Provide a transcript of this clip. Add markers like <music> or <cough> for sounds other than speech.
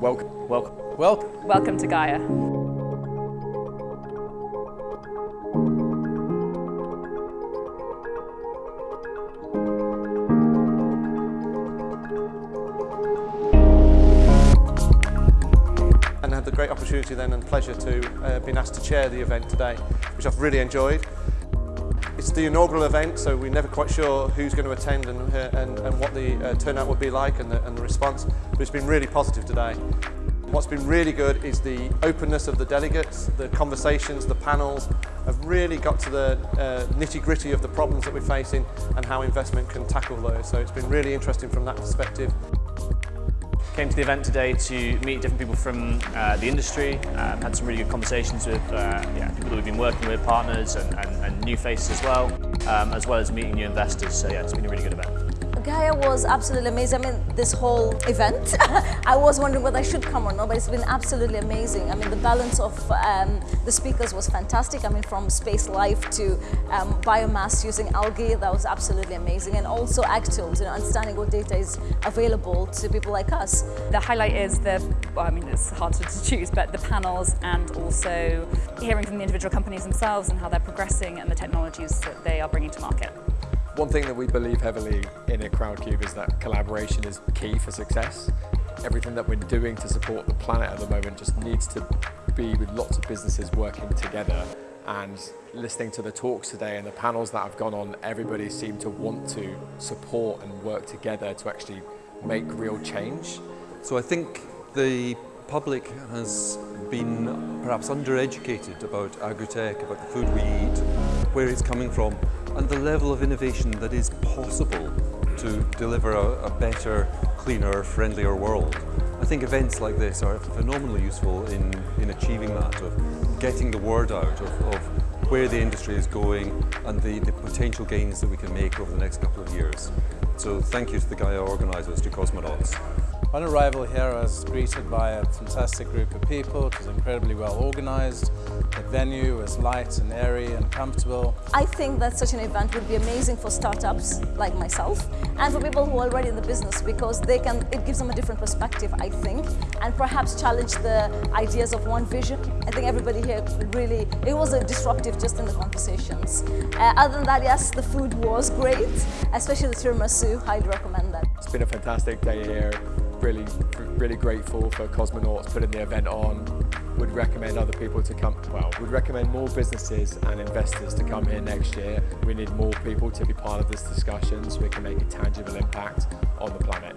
Welcome. Welcome. Welcome. Welcome to Gaia. and I had the great opportunity then and pleasure to uh, been asked to chair the event today, which I've really enjoyed. It's the inaugural event, so we're never quite sure who's going to attend and, uh, and, and what the uh, turnout will be like and the, and the response, but it's been really positive today. What's been really good is the openness of the delegates, the conversations, the panels have really got to the uh, nitty gritty of the problems that we're facing and how investment can tackle those. So it's been really interesting from that perspective. Came to the event today to meet different people from uh, the industry, um, had some really good conversations with uh, yeah, people that we've been working with, partners and, and, and new faces as well, um, as well as meeting new investors. So yeah, it's been a really good event. Gaia was absolutely amazing. I mean, this whole event, <laughs> I was wondering whether I should come or not, but it's been absolutely amazing. I mean, the balance of um, the speakers was fantastic. I mean, from space life to um, biomass using algae, that was absolutely amazing. And also AgTools, you know, understanding what data is available to people like us. The highlight is the, well, I mean, it's hard to choose, but the panels and also hearing from the individual companies themselves and how they're progressing and the technologies that they are bringing to market. One thing that we believe heavily in at Crowdcube is that collaboration is key for success. Everything that we're doing to support the planet at the moment just needs to be with lots of businesses working together and listening to the talks today and the panels that have gone on, everybody seemed to want to support and work together to actually make real change. So I think the public has been perhaps undereducated about agri-tech, about the food we eat, where it's coming from, and the level of innovation that is possible to deliver a, a better, cleaner, friendlier world. I think events like this are phenomenally useful in, in achieving that, of getting the word out of, of where the industry is going and the, the potential gains that we can make over the next couple of years. So thank you to the Gaia organisers, to Cosmonauts. On arrival here I was greeted by a fantastic group of people. It was incredibly well organised. The venue was light and airy and comfortable. I think that such an event would be amazing for startups like myself and for people who are already in the business because they can, it gives them a different perspective, I think, and perhaps challenge the ideas of one vision. I think everybody here really, it was a disruptive just in the conversations. Uh, other than that, yes, the food was great, especially the tiramisu, I'd recommend that. It's been a fantastic day here really, really grateful for Cosmonauts putting the event on. Would recommend other people to come, well, would recommend more businesses and investors to come here next year. We need more people to be part of this discussion so we can make a tangible impact on the planet.